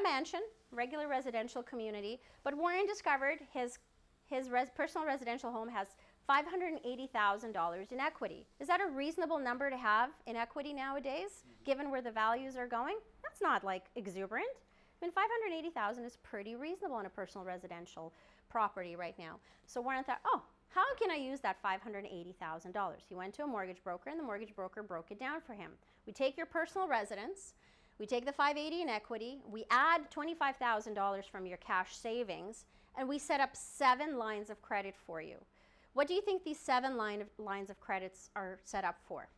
a mansion, regular residential community, but Warren discovered his, his res personal residential home has $580,000 in equity. Is that a reasonable number to have in equity nowadays, mm-hmm. given where the values are going? That's not like exuberant. I mean, 580,000 is pretty reasonable on a personal residential property right now. So Warren thought, oh, how can I use that $580,000? He went to a mortgage broker and the mortgage broker broke it down for him. We take your personal residence, we take the 580 in equity, we add $25,000 from your cash savings, and we set up seven lines of credit for you. What do you think these seven line of, lines of credits are set up for?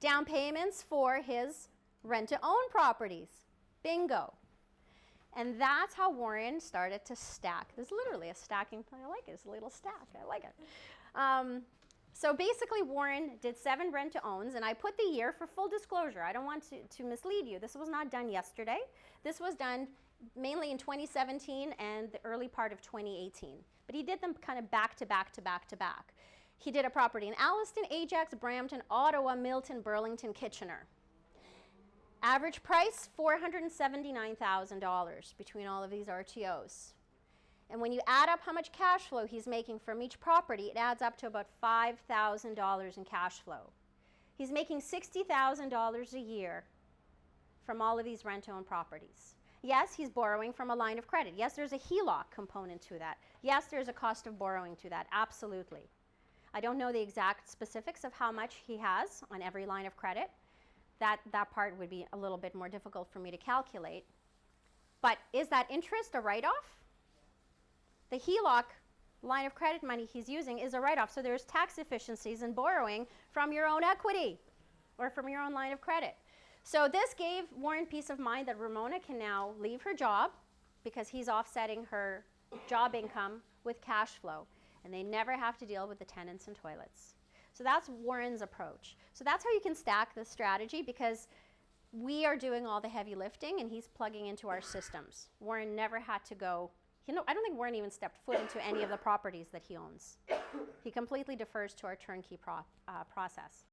Down payments for his rent-to-own properties. Bingo. And that's how Warren started to stack. There's literally a stacking, I like it, it's a little stack, I like it. Um, so basically Warren did seven rent to owns and I put the year for full disclosure. I don't want to, to mislead you. This was not done yesterday. This was done mainly in 2017 and the early part of 2018. But he did them kind of back to back to back to back. He did a property in Alliston, Ajax, Brampton, Ottawa, Milton, Burlington, Kitchener. Average price, $479,000 between all of these RTOs. And when you add up how much cash flow he's making from each property, it adds up to about $5,000 in cash flow. He's making $60,000 a year from all of these rent-owned properties. Yes, he's borrowing from a line of credit. Yes, there's a HELOC component to that. Yes, there's a cost of borrowing to that, absolutely. I don't know the exact specifics of how much he has on every line of credit, that, that part would be a little bit more difficult for me to calculate. But is that interest a write-off? The HELOC line of credit money he's using is a write-off, so there's tax efficiencies in borrowing from your own equity or from your own line of credit. So this gave Warren peace of mind that Ramona can now leave her job because he's offsetting her job income with cash flow, and they never have to deal with the tenants and toilets. So that's Warren's approach. So that's how you can stack the strategy because we are doing all the heavy lifting and he's plugging into our systems. Warren never had to go, you know, I don't think Warren even stepped foot into any of the properties that he owns. He completely defers to our turnkey pro uh, process.